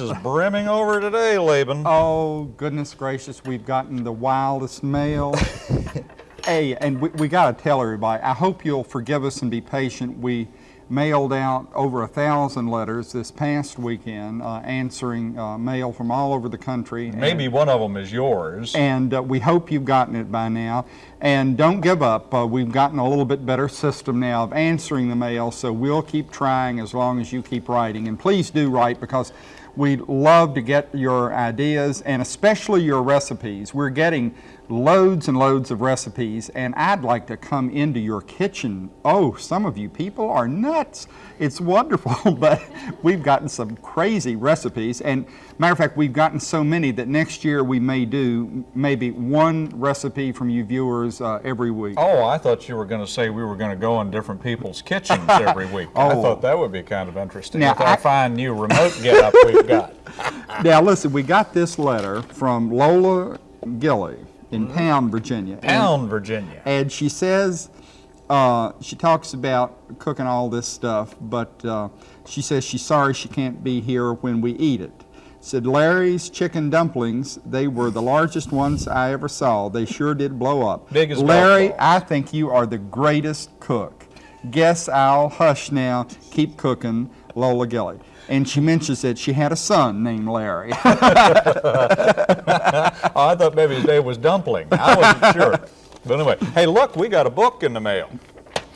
is brimming over today, Laban. Oh, goodness gracious, we've gotten the wildest mail. hey, and we, we got to tell everybody, I hope you'll forgive us and be patient. We mailed out over a thousand letters this past weekend, uh, answering uh, mail from all over the country. Maybe and, one of them is yours. And uh, we hope you've gotten it by now. And don't give up. Uh, we've gotten a little bit better system now of answering the mail, so we'll keep trying as long as you keep writing. And please do write because we love to get your ideas and especially your recipes. We're getting loads and loads of recipes and I'd like to come into your kitchen. Oh, some of you people are nuts. It's wonderful, but we've gotten some crazy recipes and matter of fact, we've gotten so many that next year we may do maybe one recipe from you viewers uh, every week. Oh, I thought you were going to say we were going to go in different people's kitchens every week. oh. I thought that would be kind of interesting now, with our I, fine new remote get up we've got. now listen, we got this letter from Lola Gilly in. Pound, Virginia. Pound, and, Virginia. And she says, uh, she talks about cooking all this stuff, but uh, she says she's sorry she can't be here when we eat it. Said Larry's chicken dumplings, they were the largest ones I ever saw. They sure did blow up. Big as Larry, I think you are the greatest cook. Guess I'll hush now. Keep cooking, Lola Gilly and she mentions that she had a son named Larry. oh, I thought maybe his name was Dumpling. I wasn't sure. But anyway, hey, look, we got a book in the mail.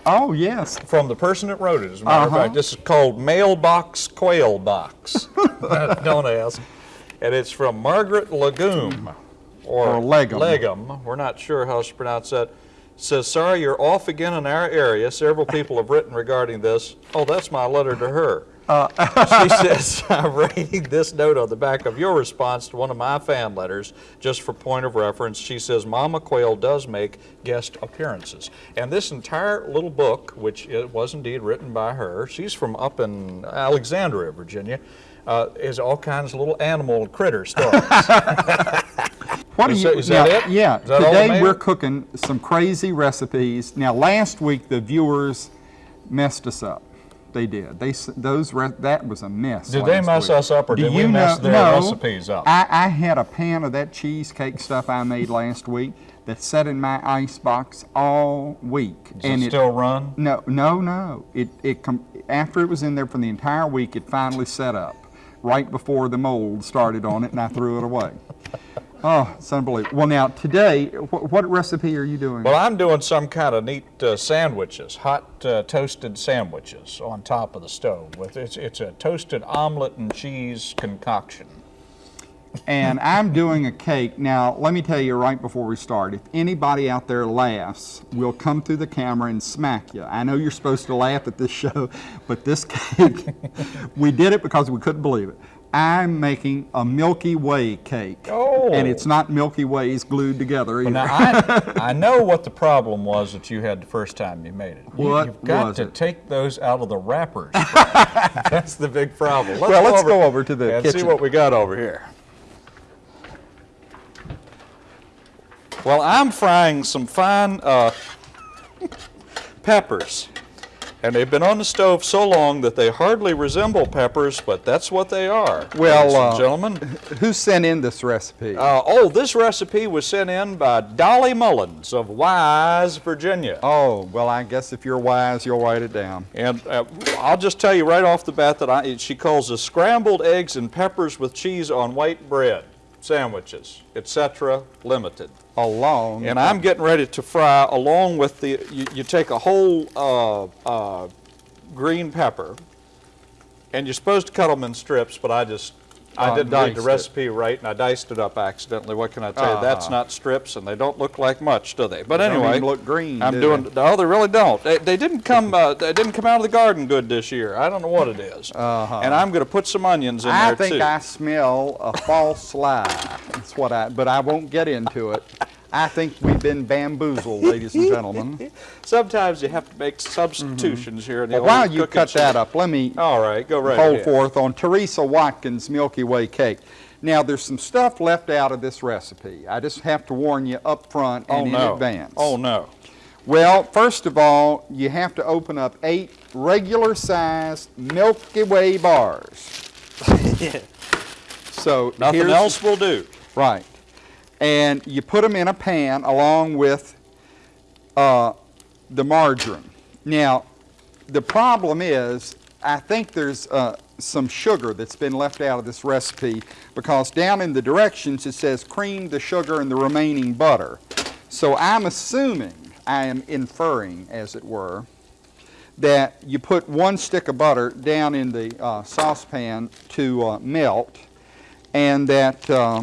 Oh, yes. From the person that wrote it, as a matter uh -huh. of uh-huh. fact. This is called Mailbox Quail Box. Don't ask. And it's from Margaret Legume. Or, or Legum. Legum. We're not sure how to pronounce that. It says, sorry, you're off again in our area. Several people have written regarding this. Oh, that's my letter to her. Uh, she says, I'm writing this note on the back of your response to one of my fan letters, just for point of reference. She says, Mama Quail does make guest appearances. And this entire little book, which it was indeed written by her, she's from up in Alexandria, Virginia, uh, is all kinds of little animal critter stories. What is, you, is that it? Yeah, that today we're cooking some crazy recipes. Now last week the viewers messed us up. They did. They those that was a mess. Did they mess week. us up, or Do did we mess know, their no, recipes up? I, I had a pan of that cheesecake stuff I made last week that sat in my ice box all week. Does and it still run? No, no, no. It it after it was in there for the entire week, it finally set up right before the mold started on it, and I threw it away. Oh, it's unbelievable. Well, now today, wh what recipe are you doing? Well, I'm doing some kind of neat uh, sandwiches, hot uh, toasted sandwiches on top of the stove. With it's it's a toasted omelet and cheese concoction. And I'm doing a cake. Now, let me tell you right before we start, if anybody out there laughs, we'll come through the camera and smack you. I know you're supposed to laugh at this show, but this cake, we did it because we couldn't believe it. I'm making a Milky Way cake. Oh. And it's not Milky Ways glued together either. now, I, I, know what the problem was that you had the first time you made it. You, what You've got to it? take those out of the wrappers. That's the big problem. Let's well, go let's over go over to the and kitchen. see what we got over here. Well, I'm frying some fine uh, peppers. And they've been on the stove so long that they hardly resemble peppers, but that's what they are, well, uh, gentlemen. Who sent in this recipe? Uh, oh, this recipe was sent in by Dolly Mullins of Wise, Virginia. Oh, well, I guess if you're wise, you'll write it down. And uh, I'll just tell you right off the bat that I, she calls the scrambled eggs and peppers with cheese on white bread sandwiches, etc., limited. Along. And I'm getting ready to fry along with the, you, you take a whole uh, uh, green pepper, and you're supposed to cut them in strips, but I just I uh, didn't read the recipe it. right, and I diced it up accidentally. What can I tell you? -huh. That's not strips, and they don't look like much, do they? But they anyway, look green. I'm doing. They? No, they really don't. They, they didn't come. Uh, they didn't come out of the garden good this year. I don't know what it is. -huh. And I'm going to put some onions in I there too. I think I smell a false lie. That's what I. But I won't get into it. I think we've been bamboozled, ladies and gentlemen. Sometimes you have to make substitutions mm -hmm. here. In the well, while you cut that up, let me All right, go right hold ahead. forth on Teresa Watkins' Milky Way cake. Now, there's some stuff left out of this recipe. I just have to warn you up front and oh, in no. advance. Oh, no. Well, first of all, you have to open up eight regular-sized Milky Way bars. So Nothing else will do. Right. And you put them in a pan along with uh, the margarine. Now, the problem is, I think there's uh, some sugar that's been left out of this recipe because down in the directions it says cream the sugar and the remaining butter. So I'm assuming, I am inferring, as it were, that you put one stick of butter down in the uh, saucepan to uh, melt, and that uh,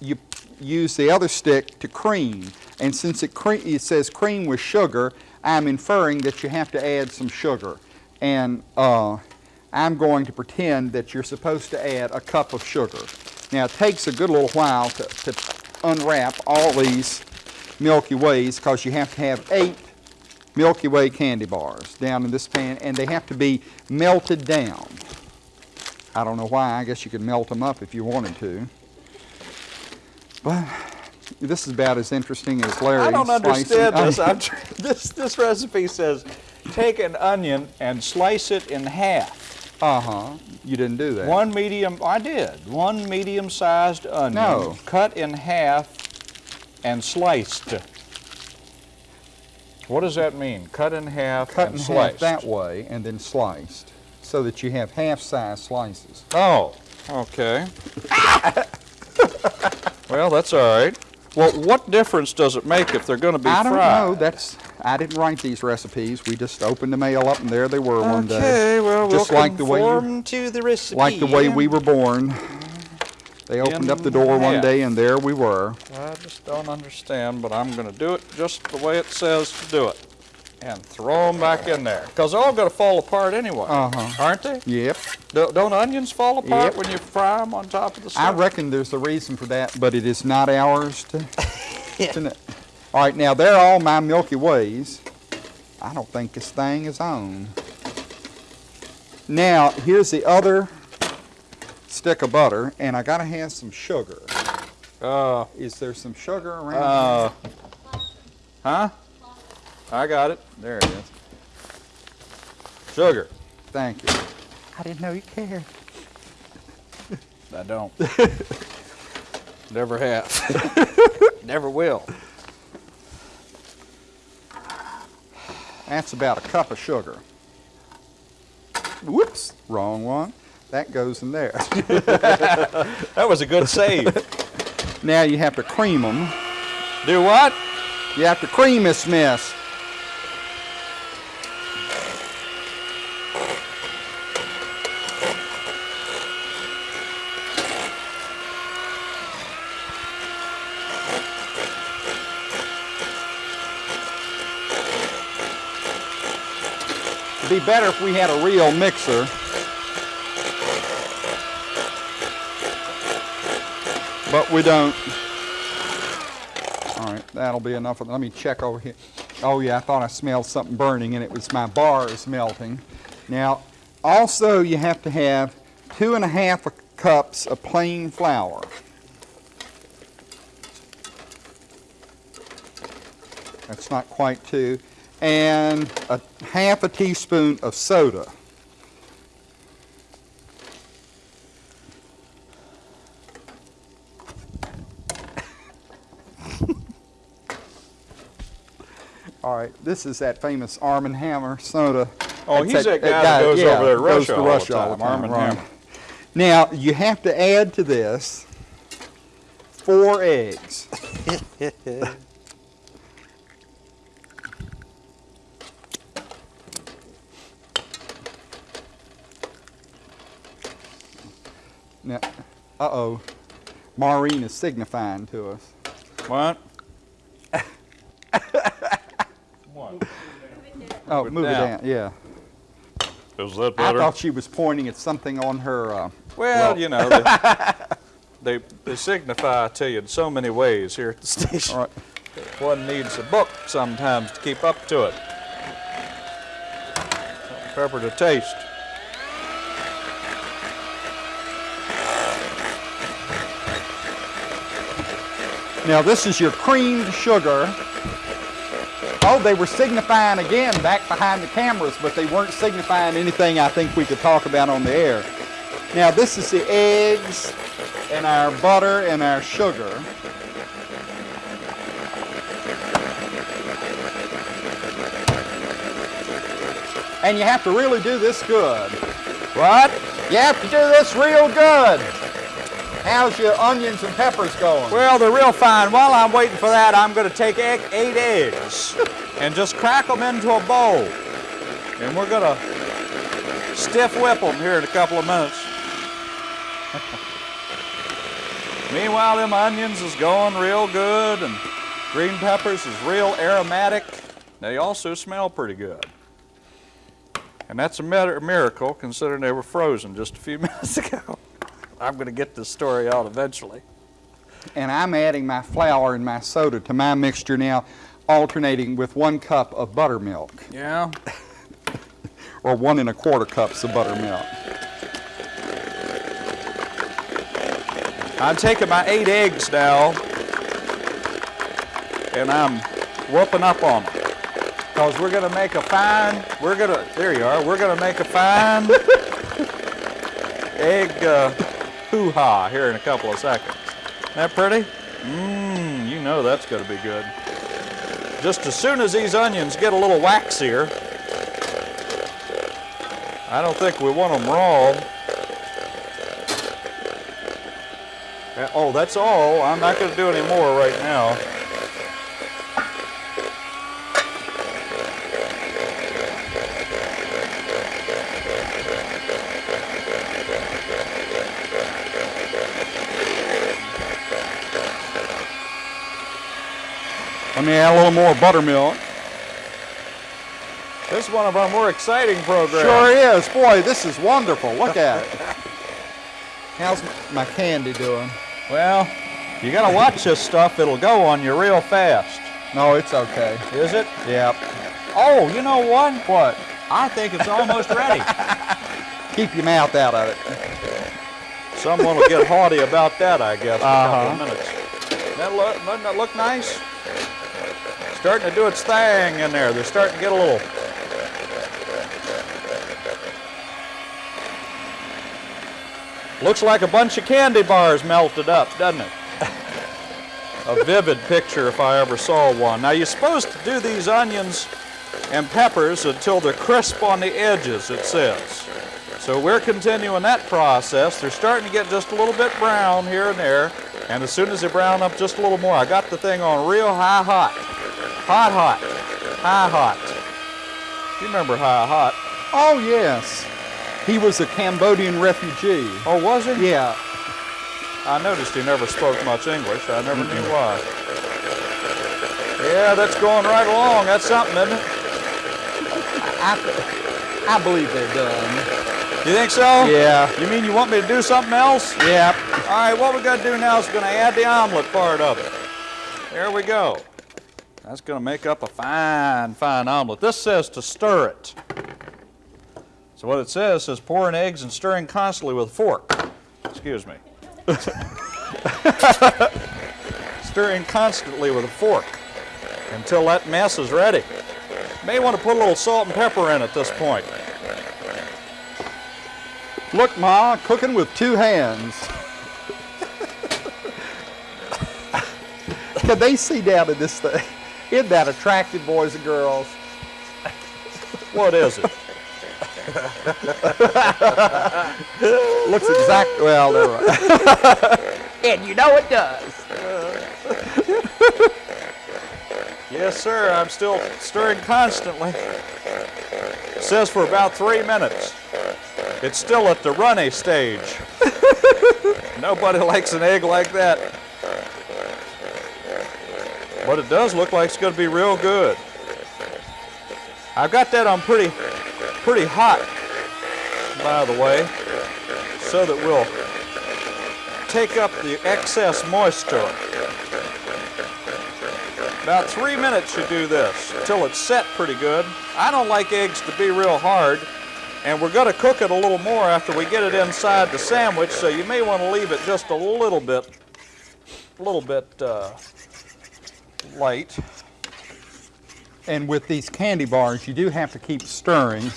you use the other stick to cream. And since it, cre- it says cream with sugar, I'm inferring that you have to add some sugar. And uh, I'm going to pretend that you're supposed to add a cup of sugar. Now it takes a good little while to, to unwrap all these Milky Ways because you have to have eight Milky Way candy bars down in this pan and they have to be melted down. I don't know why, I guess you could melt them up if you wanted to. But this is about as interesting as Larry I don't understand this. This. This recipe says take an onion and slice it in half. Uh-huh, you didn't do that. One medium, I did. One medium-sized onion, No. cut in half and sliced. What does that mean? Cut in half Cut and in half sliced. that way and then sliced so that you have half-size slices. Oh, okay. well, that's all right. Well, what difference does it make if they're going to be I don't fried? know, that's, I didn't write these recipes. We just opened the mail up and there they were one day. Okay, well, Just we'll like the way you- to the recipe. Like the way we were born. They opened up the door one day and there we were. I just don't understand, but I'm going to do it just the way it says to do it. And throw them back in there. Because they're all going to fall apart anyway. Uh-huh. Aren't they? Yep. Do- Don't onions fall apart Yep. when you fry them on top of the I reckon there's a reason for that, but it is not ours to, to know. All right, now they're all my Milky Ways. I don't think this thing is on. Now, here's the other stick of butter, and I gotta have some sugar. Uh, Is there some sugar around? here? uh, huh? I got it. There it is. Sugar. Thank you. I didn't know you cared. I don't. Never have. Never will. That's about a cup of sugar. Whoops, wrong one. That goes in there. That was a good save. now you have to cream them. Do what? You have to cream this mess. Be better if we had a real mixer. But we don't. All right, that'll be enough. Let me check over here. Oh yeah, I thought I smelled something burning and it was my bars melting. Now, also you have to have two and a half cups of plain flour. That's not quite two. And a half a teaspoon of soda. All right, this is that famous Arm and Hammer soda. Oh, That's he's that guy that goes yeah, over there to goes Russia to all the Russia all the time, Arm right. Hammer. Now, you have to add to this four eggs. Now, uh-oh, Maureen is signifying to us. What? what? Oh, Move it move it down. down, yeah. Is that better? I thought she was pointing at something on her, uh, Well, Well- you know, they, they, they signify to you in so many ways here at the station. all right. One needs a book sometimes to keep up to it. Pepper to taste. Now this is your creamed sugar. Oh, they were signifying again back behind the cameras, but they weren't signifying anything I think we could talk about on the air. Now this is the eggs and our butter and our sugar. And you have to really do this good. What? You have to do this real good. How's your onions and peppers going? Well, they're real fine. While I'm waiting for that, I'm going to take egg, eight eggs and just crack them into a bowl. And we're going to stiff whip them here in a couple of minutes. Meanwhile, them onions is going real good and green peppers is real aromatic. They also smell pretty good. And that's a mir- miracle considering they were frozen just a few minutes ago. I'm going to get this story out eventually. and I'm adding my flour and my soda to my mixture now, alternating with one cup of buttermilk, Yeah? or one and a quarter cups of buttermilk. I'm taking my eight eggs now and I'm whooping up on them. Because we're going to make a fine, we're going to, there you are, we're going to make a fine egg uh, hoo-ha here in a couple of seconds. Isn't that pretty? Mmm, you know that's going to be good. Just as soon as these onions get a little waxier, I don't think we want them raw. Uh, Oh, that's all. I'm not going to do any more right now. Let me add a little more buttermilk. This is one of our more exciting programs. Sure is. Boy, this is wonderful. Look at it. How's my candy doing? Well, you got to watch this stuff. It'll go on you real fast. No, it's okay. Is it? Yep. Oh, you know what? What? I think it's almost ready. Keep your mouth out of it. Someone will get haughty about that, I guess, in a couple Uh-huh. of minutes. That look, doesn't that look nice? Starting to do its thing in there. They're starting to get a little. Looks like a bunch of candy bars melted up, doesn't it? a vivid picture if I ever saw one. Now you're supposed to do these onions and peppers until they're crisp on the edges, it says. So we're continuing that process. They're starting to get just a little bit brown here and there. And as soon as they brown up just a little more, I got the thing on real high hot. Hot, hot. High hot. You remember high hot. Oh, yes. He was a Cambodian refugee. Oh, was he? Yeah. I noticed he never spoke much English. I never knew mm-hmm. why. Yeah, that's going right along. That's something, isn't it? I, I believe they're done. You think so? Yeah. You mean you want me to do something else? Yeah. All right, what we got to do now is going to add the omelet part of it. There we go. That's going to make up a fine, fine omelet. This says to stir it. So what it says is pouring eggs and stirring constantly with a fork. Excuse me. stirring constantly with a fork until that mess is ready. May want to put a little salt and pepper in at this point. Look, Ma, cooking with two hands. Can they see down in this thing? Isn't that attractive, boys and girls? What is it? Looks exactly, well, never mind. And you know it does. Yes, sir. I'm still stirring constantly. It says for about three minutes. It's still at the runny stage. Nobody likes an egg like that. But it does look like it's going to be real good. I've got that on pretty, pretty hot, by the way, so that we'll take up the excess moisture. About three minutes you do this until it's set pretty good. I don't like eggs to be real hard, and we're going to cook it a little more after we get it inside the sandwich, so you may want to leave it just a little bit, a little bit uh, light. And with these candy bars, you do have to keep stirring.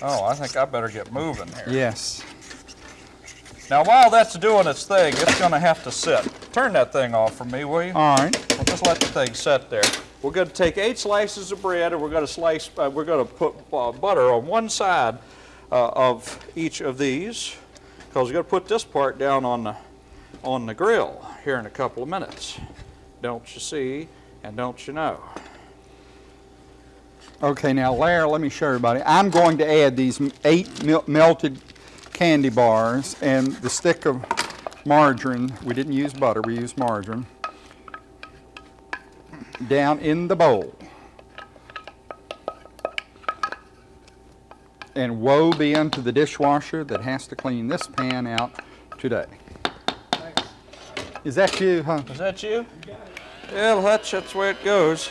Oh, I think I better get moving here. Yes. Now, while that's doing its thing, it's gonna have to sit. Turn that thing off for me, will you? All right. We'll just let the thing sit there. We're going to take eight slices of bread and we're going to slice, uh, we're going to put uh, butter on one side uh, of each of these because we're going to put this part down on the, on the grill here in a couple of minutes. Don't you see and don't you know? Okay, now Larry, let me show everybody. I'm going to add these eight mel- melted candy bars and the stick of margarine. We didn't use butter, we used margarine. Down in the bowl. And woe be unto the dishwasher that has to clean this pan out today. Is that you, huh? Is that you? Well, Hutch, that's the way it goes.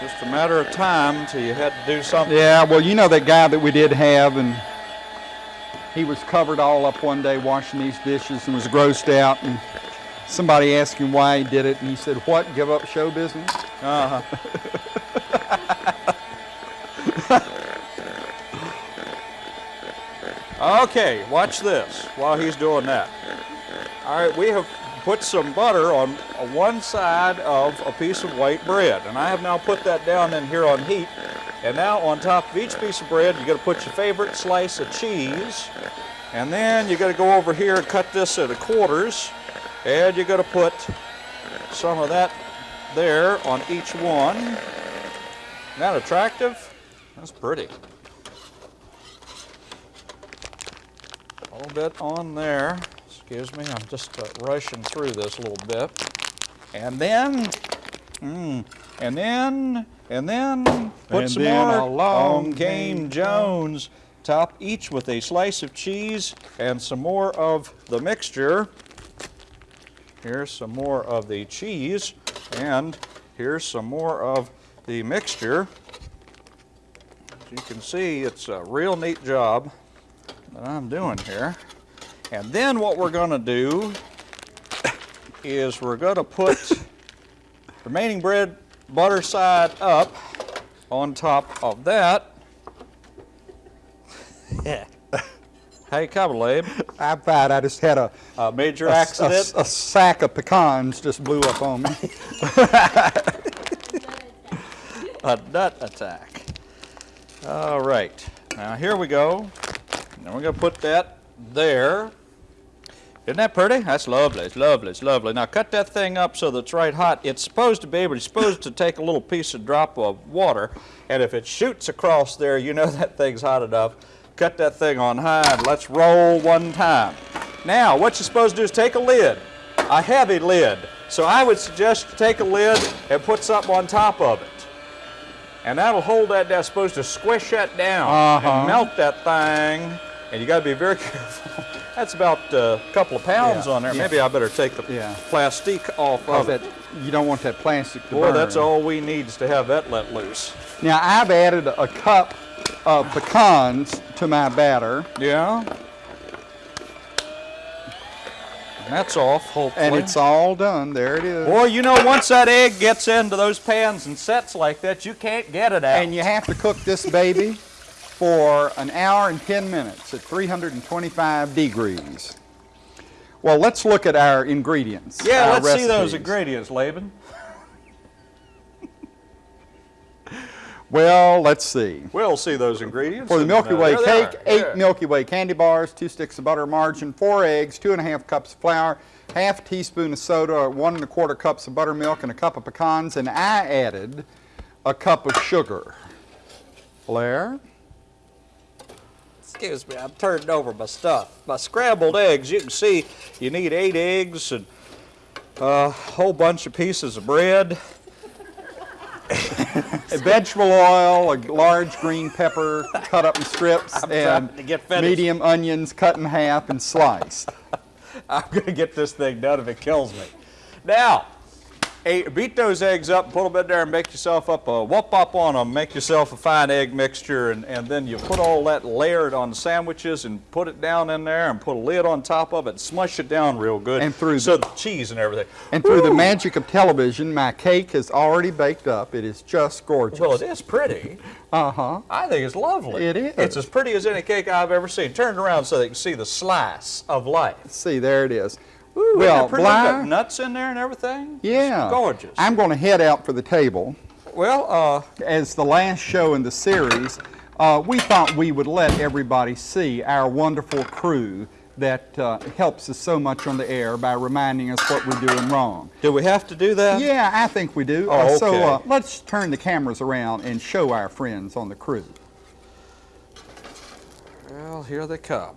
Just a matter of time until you had to do something. Yeah, well, you know that guy that we did have, and he was covered all up one day washing these dishes and was grossed out. And somebody asked him why he did it, and he said, "What? Give up show business?" Uh-huh. okay, watch this while he's doing that. All right, we have put some butter on one side of a piece of white bread, and I have now put that down in here on heat. And now on top of each piece of bread, you're to put your favorite slice of cheese, and then you're to go over here and cut this into quarters, and you're to put some of that there on each one. Isn't that attractive? That's pretty. A little bit on there. Excuse me, I'm just uh, rushing through this a little bit. And then, mm, and then, and then, put And some then more. along On came came Jones. Top each with a slice of cheese and some more of the mixture. Here's some more of the cheese, and here's some more of the mixture. As you can see, it's a real neat job that I'm doing here. And then what we're going to do is we're going to put remaining bread butter side up on top of that. Yeah. hey, come, Cabalabe, I'm fine. I just had a, a major a, accident. a- a sack of pecans just blew up on me. a nut attack. All right, now here we go. Now we're gonna put that there. Isn't that pretty? That's lovely, it's lovely, it's lovely. Now cut that thing up so that it's right hot. It's supposed to be able, it's supposed to take a little piece of drop of water, and if it shoots across there, you know that thing's hot enough. Cut that thing on high and let's roll one time. Now, what you're supposed to do is take a lid, a heavy lid. So I would suggest you take a lid and put something on top of it. And that'll hold that, that's supposed to squish that down Uh-huh. and melt that thing. And you gotta be very careful. That's about uh, a couple of pounds Yeah, on there. yeah. Maybe I better take the Yeah. plastic off of it. that, you don't want that plastic to Boy, burn. that's all we need is to have that let loose. Now, I've added a cup of pecans to my batter, Yeah? And that's off, hopefully. and it's all done. There it is. Boy, you know, once that egg gets into those pans and sets like that, you can't get it out. And you have to cook this baby for an hour and 10 minutes at 325 degrees. Well, let's look at our ingredients. yeah, our let's see those ingredients, Laban. Well, let's see. We'll see those ingredients. For the Milky uh, Way cake, eight Yeah. Milky Way candy bars, two sticks of butter margarine, four eggs, two and a half cups of flour, half teaspoon of soda, one and a quarter cups of buttermilk, and a cup of pecans, and I added a cup of sugar. Blair? Excuse me, I'm turning over my stuff. My scrambled eggs, you can see you need eight eggs and a whole bunch of pieces of bread. A vegetable oil, a large green pepper cut up in strips, I'm and medium onions cut in half and sliced. I'm going to get this thing done if it kills me. Now, eight, beat those eggs up, put them in there and make yourself up a whoop up on them, make yourself a fine egg mixture, and, and then you put all that layered on the sandwiches and put it down in there and put a lid on top of it, smush it down real good. And through so the cheese and everything. And through the magic of television, my cake is already baked up. It is just gorgeous. Well, it is pretty. Uh-huh. I think it's lovely. It is. It's as pretty as any cake I've ever seen. Turn it around so they can see the slice of life. See, there it is. Ooh, well? Got nuts in there and everything. yeah. It's gorgeous. I'm going to head out for the table. well, uh, As the last show in the series, uh, we thought we would let everybody see our wonderful crew that uh, helps us so much on the air by reminding us what we're doing wrong. do we have to do that? Yeah, I think we do. Oh, Uh, So uh, let's turn the cameras around and show our friends on the crew. Well, here they come.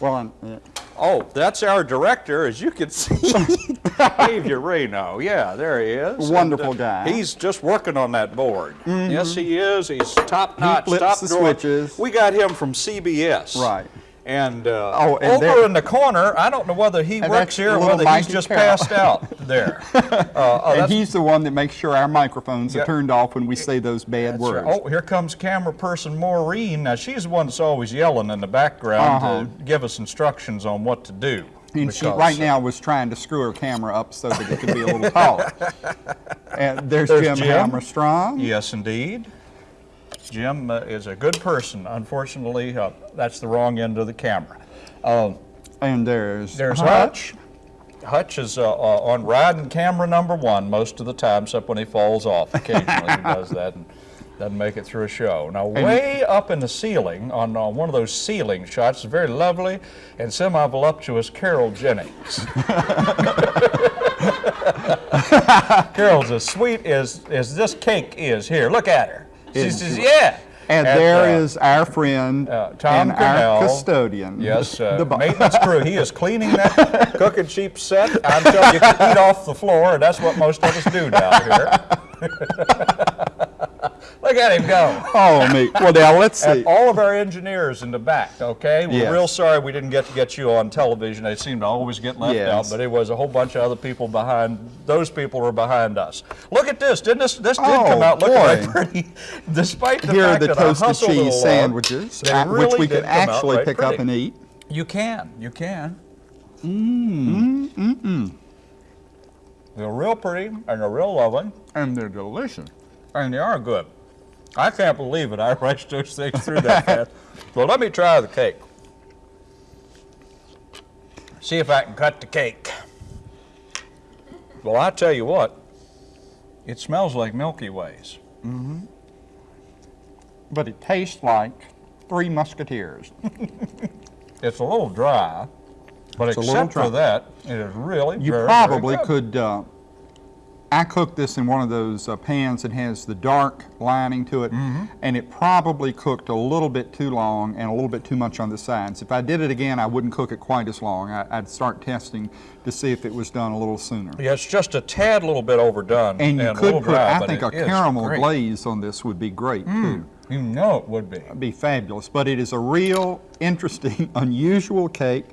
Well, I'm, uh, Oh, that's our director, as you can see. Dave Ureno. Yeah, there he is. Wonderful And, guy. He's just working on that board. Mm-hmm. Yes, he is. He's top notch, flips top the switches. We got him from CBS. Right. And, uh, Oh, and over there- in the corner, I don't know whether he works here or whether he's just Carroll. passed out there. Uh, oh, and he's the one that makes sure our microphones Yeah. are turned off when we say those bad words. right. Oh, here comes camera person Maureen. Now, she's the one that's always yelling in the background Uh-huh. to give us instructions on what to do. and she right uh, now was trying to screw her camera up so that it could be a little taller. And there's, There's Jim, Jim. Hammerstrong. Yes, indeed. Jim uh, is a good person. Unfortunately, uh, that's the wrong end of the camera. Um, And there's there's Hutch. Hutch is uh, uh, on riding camera number one most of the time, except when he falls off. Occasionally he does that and doesn't make it through a show. Now, way up in the ceiling, on uh, one of those ceiling shots, is very lovely and semi-voluptuous Carol Jennings. Carol's as sweet as, as this cake is. Here, look at her. She says, yeah. And At, there uh, is our friend uh, Tom and our custodian. Yes, uh, The maintenance crew. He is cleaning that Cooking Cheap set. I'm telling you, eat off the floor, and that's what most of us do down here. Look at him go. Oh, me. Well, now let's see. And all of our engineers in the back, okay? We're Yes. real sorry we didn't get to get you on television. They seem to always get left Yes. out, but it was a whole bunch of other people behind. Those people were behind us. Look at this. Didn't this? This did Oh, come out looking right pretty, despite the Here are fact the that I toasted hustled cheese along, sandwiches, uh, really which we can actually pick up and eat. You can. You can. Mmm. Mmm. Mmm. They're real pretty and they're real lovely And they're delicious. and they are good. I can't believe it. I rushed those things through that fast. Well, let me try the cake. See if I can cut the cake. Well, I tell you what, it smells like Milky Ways. Mm-hmm. But it tastes like Three Musketeers. It's a little dry, but It's except for that, it is really You very, probably very could, uh, I cooked this in one of those uh, pans that has the dark lining to it, Mm-hmm. and it probably cooked a little bit too long and a little bit too much on the sides. If I did it again, I wouldn't cook it quite as long. I, I'd start testing to see if it was done a little sooner. Yeah, it's just a tad little bit overdone. And you a could put, dry, I think, a caramel great. Mm. glaze on this would be great too. You know it would be. be fabulous. But it is a real interesting, unusual cake,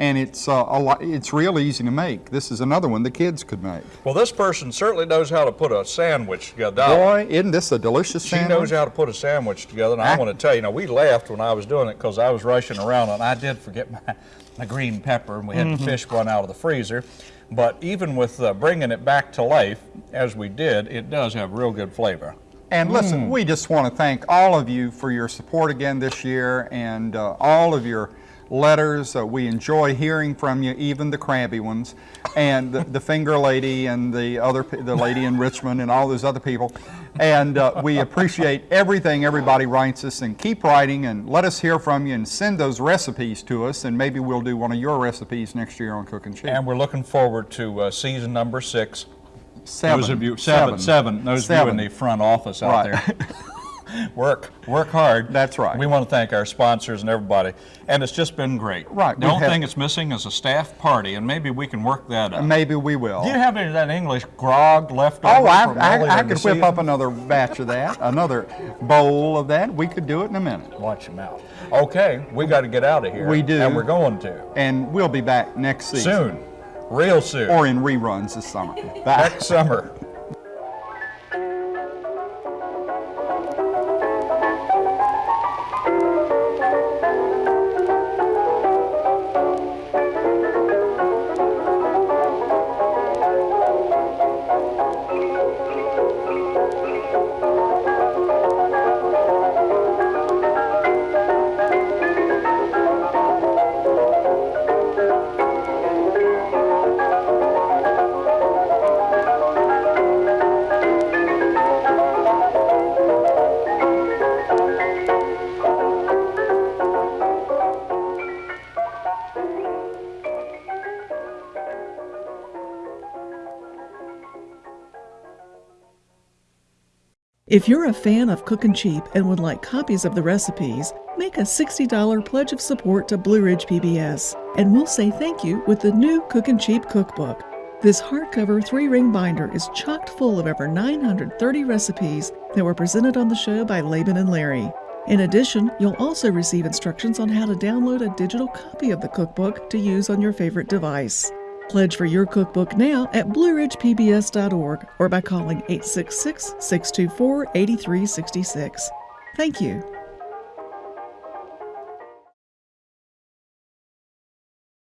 and it's uh, a lot, it's real easy to make. This is another one the kids could make. Well, this person certainly knows how to put a sandwich together. Boy, isn't this a delicious She sandwich? knows how to put a sandwich together, and I, I- want to tell you, now we laughed when I was doing it because I was rushing around and I did forget my, my green pepper, and we had Mm-hmm. to fish one out of the freezer. But even with uh, bringing it back to life, as we did, it does have real good flavor. And listen, Mm. we just want to thank all of you for your support again this year and uh, all of your letters. Uh, we enjoy hearing from you, even the crabby ones, and the, the finger lady and the other, the lady in Richmond and all those other people. And uh, we appreciate everything everybody writes us and keep writing and let us hear from you and send those recipes to us and maybe we'll do one of your recipes next year on Cooking Cheap. And we're looking forward to uh, season number six. Seven. Those of you, seven, seven. Those of you in the front office out Right. there. work, work hard. That's right. We want to thank our sponsors and everybody, and it's just been great. Right, The only thing it's missing is a staff party, and maybe we can work that out. Maybe we will. Do you have any of that English grog left oh, over Oh, I, I, I could whip season? up another batch of that, another bowl of that. We could do it in a minute. Watch your mouth. Okay, we got to get out of here. We do. And we're going to. And we'll be back next season. Soon. Real soon. or in reruns this summer. Next summer. If you're a fan of Cookin' Cheap and would like copies of the recipes, make a $60 pledge of support to Blue Ridge PBS, and we'll say thank you with the new Cookin' Cheap cookbook. This hardcover three ring binder is chocked full of over 930 recipes that were presented on the show by Laban and Larry. In addition, you'll also receive instructions on how to download a digital copy of the cookbook to use on your favorite device. Pledge for your cookbook now at blueridgepbs.org or by calling 866 624 8366. Thank you.